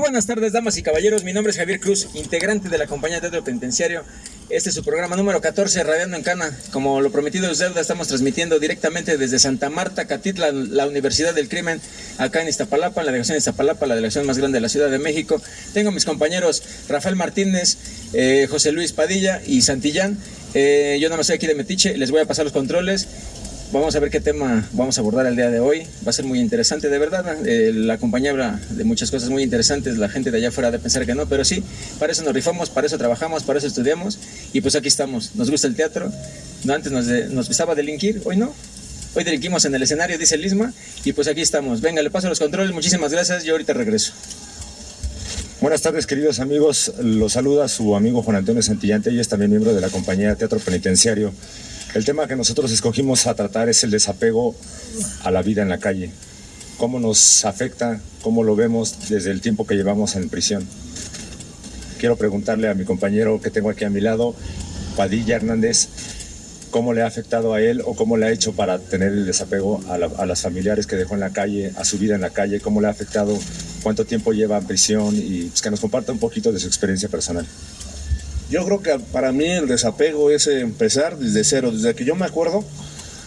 Muy buenas tardes, damas y caballeros. Mi nombre es Javier Cruz, integrante de la compañía de Teatro Penitenciario. Este es su programa número 14, Radiando en Cana. Como lo prometido es deuda, estamos transmitiendo directamente desde Santa Marta, Catitla, la Universidad del Crimen, acá en Iztapalapa, en la delegación de Iztapalapa, la delegación más grande de la Ciudad de México. Tengo mis compañeros Rafael Martínez, eh, José Luis Padilla y Santillán. Eh, yo no me soy aquí de Metiche, les voy a pasar los controles Vamos a ver qué tema vamos a abordar el día de hoy. Va a ser muy interesante, de verdad. Eh, la compañía habla de muchas cosas muy interesantes. La gente de allá fuera de pensar que no, pero sí, para eso nos rifamos, para eso trabajamos, para eso estudiamos. Y pues aquí estamos. Nos gusta el teatro. No, antes nos, nos gustaba delinquir, hoy no. Hoy delinquimos en el escenario, dice Lisma. Y pues aquí estamos. Venga, le paso los controles. Muchísimas gracias. Yo ahorita regreso. Buenas tardes, queridos amigos. Los saluda su amigo Juan Antonio Santillante. y es también miembro de la compañía Teatro Penitenciario. El tema que nosotros escogimos a tratar es el desapego a la vida en la calle. Cómo nos afecta, cómo lo vemos desde el tiempo que llevamos en prisión. Quiero preguntarle a mi compañero que tengo aquí a mi lado, Padilla Hernández, cómo le ha afectado a él o cómo le ha hecho para tener el desapego a, a las familiares que dejó en la calle, a su vida en la calle, cómo le ha afectado, cuánto tiempo lleva en prisión y pues, que nos comparta un poquito de su experiencia personal. Yo creo que para mí el desapego es empezar desde cero, desde que yo me acuerdo.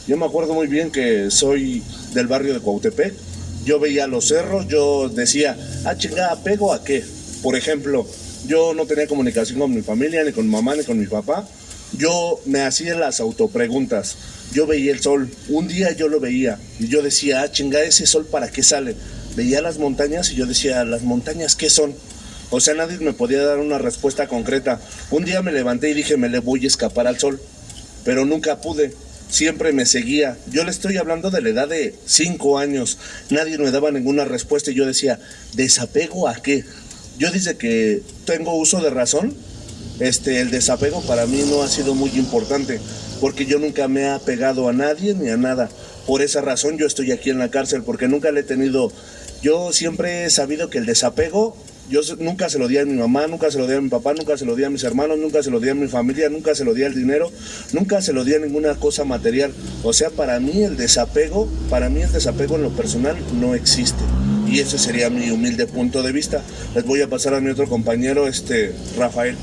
Yo me acuerdo muy bien que soy del barrio de Cuautepec. Yo veía los cerros, yo decía, ah, chingada, ¿apego a qué? Por ejemplo, yo no tenía comunicación con mi familia, ni con mi mamá, ni con mi papá. Yo me hacía las autopreguntas. Yo veía el sol. Un día yo lo veía y yo decía, ah, chingada, ese sol para qué sale. Veía las montañas y yo decía, ¿las montañas qué son? O sea, nadie me podía dar una respuesta concreta. Un día me levanté y dije, me le voy a escapar al sol, pero nunca pude. Siempre me seguía. Yo le estoy hablando de la edad de cinco años. Nadie me daba ninguna respuesta y yo decía, ¿desapego a qué? Yo desde que tengo uso de razón, este, el desapego para mí no ha sido muy importante, porque yo nunca me he apegado a nadie ni a nada. Por esa razón yo estoy aquí en la cárcel, porque nunca le he tenido... Yo siempre he sabido que el desapego yo nunca se lo di a mi mamá, nunca se lo di a mi papá, nunca se lo di a mis hermanos, nunca se lo di a mi familia, nunca se lo di al dinero, nunca se lo di a ninguna cosa material. O sea, para mí el desapego, para mí el desapego en lo personal no existe. Y ese sería mi humilde punto de vista. Les voy a pasar a mi otro compañero, este Rafael.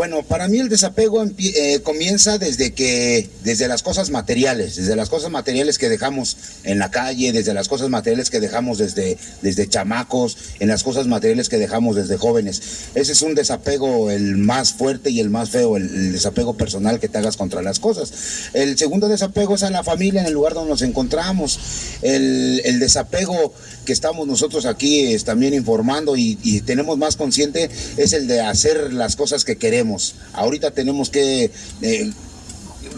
Bueno, para mí el desapego eh, comienza desde que, desde las cosas materiales, desde las cosas materiales que dejamos en la calle, desde las cosas materiales que dejamos desde, desde chamacos, en las cosas materiales que dejamos desde jóvenes. Ese es un desapego el más fuerte y el más feo, el, desapego personal que te hagas contra las cosas. El segundo desapego es a la familia en el lugar donde nos encontramos. El, desapego que estamos nosotros aquí es también informando y tenemos más consciente es el de hacer las cosas que queremos Ahorita tenemos que eh,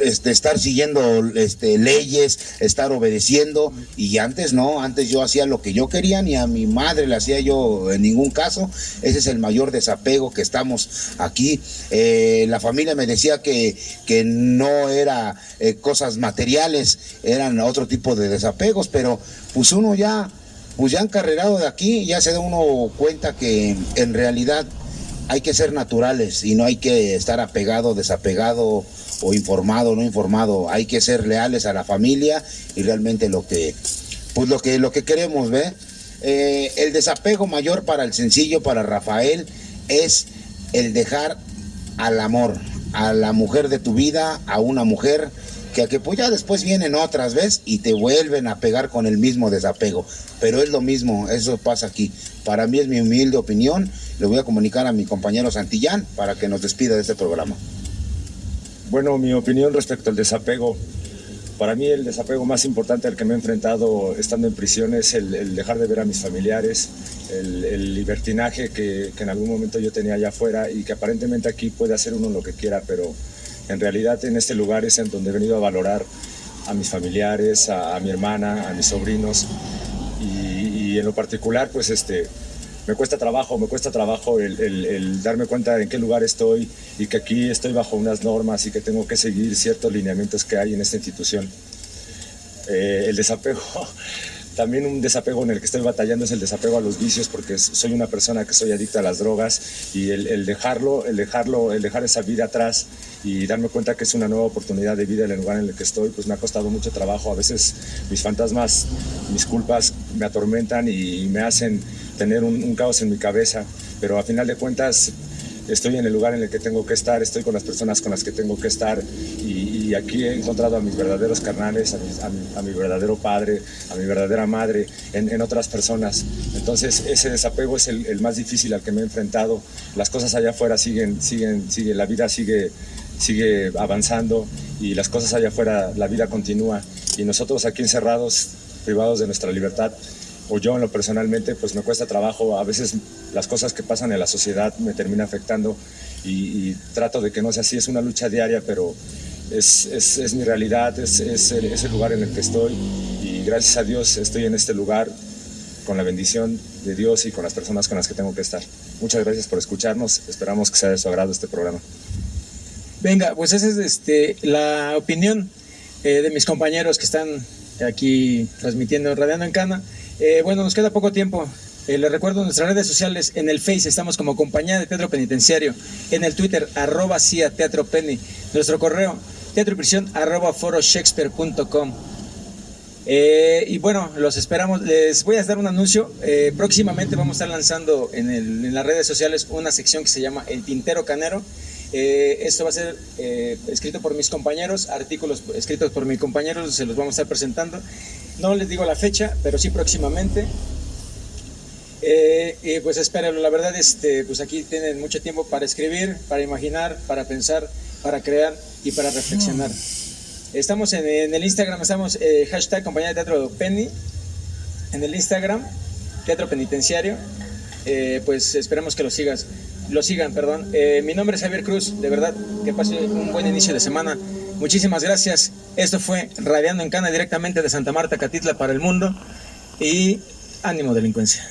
este, estar siguiendo este, leyes, estar obedeciendo y antes no, antes yo hacía lo que yo quería, ni a mi madre le hacía yo en ningún caso. Ese es el mayor desapego que estamos aquí. Eh, la familia me decía que, que no era eh, cosas materiales, eran otro tipo de desapegos, pero pues uno ya, pues ya encarrerado de aquí, ya se da uno cuenta que en realidad hay que ser naturales y no hay que estar apegado, desapegado o informado, no informado. Hay que ser leales a la familia y realmente lo que, pues lo que, lo que queremos, ¿ve? Eh, el desapego mayor para el sencillo, para Rafael, es el dejar al amor, a la mujer de tu vida, a una mujer que, que pues ya después vienen otras veces y te vuelven a pegar con el mismo desapego. Pero es lo mismo, eso pasa aquí. Para mí es mi humilde opinión. Le voy a comunicar a mi compañero Santillán para que nos despida de este programa. Bueno, mi opinión respecto al desapego. Para mí el desapego más importante al que me he enfrentado estando en prisión es el, dejar de ver a mis familiares, el, libertinaje que, que, en algún momento yo tenía allá afuera y que aparentemente aquí puede hacer uno lo que quiera, pero en realidad en este lugar es en donde he venido a valorar a mis familiares, a, mi hermana, a mis sobrinos y, en lo particular pues este, me cuesta trabajo, me cuesta trabajo el, darme cuenta en qué lugar estoy y que aquí estoy bajo unas normas y que tengo que seguir ciertos lineamientos que hay en esta institución. Eh, el desapego también un desapego en el que estoy batallando es el desapego a los vicios porque soy una persona que soy adicta a las drogas y el, dejarlo, el dejarlo, el dejar esa vida atrás y darme cuenta que es una nueva oportunidad de vida en el lugar en el que estoy, pues me ha costado mucho trabajo. A veces mis fantasmas, mis culpas me atormentan y me hacen tener un, un caos en mi cabeza, pero a final de cuentas estoy en el lugar en el que tengo que estar, estoy con las personas con las que tengo que estar y, aquí he encontrado a mis verdaderos carnales, a mi, verdadero padre, a mi verdadera madre, en, otras personas. Entonces ese desapego es el, más difícil al que me he enfrentado. Las cosas allá afuera siguen, siguen, sigue, la vida sigue, sigue avanzando y las cosas allá afuera, la vida continúa y nosotros aquí encerrados, privados de nuestra libertad, o yo en lo personalmente, pues me cuesta trabajo. A veces las cosas que pasan en la sociedad me terminan afectando y, trato de que no sea así. Es una lucha diaria, pero es, es, es mi realidad, es, es el, el lugar en el que estoy y gracias a Dios estoy en este lugar con la bendición de Dios y con las personas con las que tengo que estar. Muchas gracias por escucharnos. Esperamos que sea de su agrado este programa. Venga, pues esa es este, la opinión eh, de mis compañeros que están aquí transmitiendo Radiando en Cana. Eh, bueno, nos queda poco tiempo. Eh, les recuerdo nuestras redes sociales. En el Face estamos como Compañía de Teatro Penitenciario. En el Twitter, arroba CIA Teatro Penny. Nuestro correo, teatroprisión arroba foroshakespeare.com. Eh, y bueno, los esperamos. Les voy a dar un anuncio. Próximamente vamos a estar lanzando en, en, las redes sociales una sección que se llama El Tintero Canero. esto va a ser escrito por mis compañeros, artículos escritos por mis compañeros, se los vamos a estar presentando. No les digo la fecha, pero sí próximamente. Eh, y pues espérenlo, la verdad, este, pues aquí tienen mucho tiempo para escribir, para imaginar, para pensar, para crear y para reflexionar. Estamos en, el Instagram, estamos eh, hashtag compañía de teatro Penny, en el Instagram, teatro penitenciario, eh, pues esperamos que lo sigas, lo sigan, perdón. mi nombre es Javier Cruz, de verdad, que pase un buen inicio de semana. Muchísimas gracias. Esto fue Radiando en Cana directamente de Santa Marta, Catitla para el mundo. Y ánimo delincuencia.